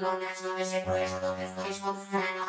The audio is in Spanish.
No me no się boję, że to jesteś pod sceną.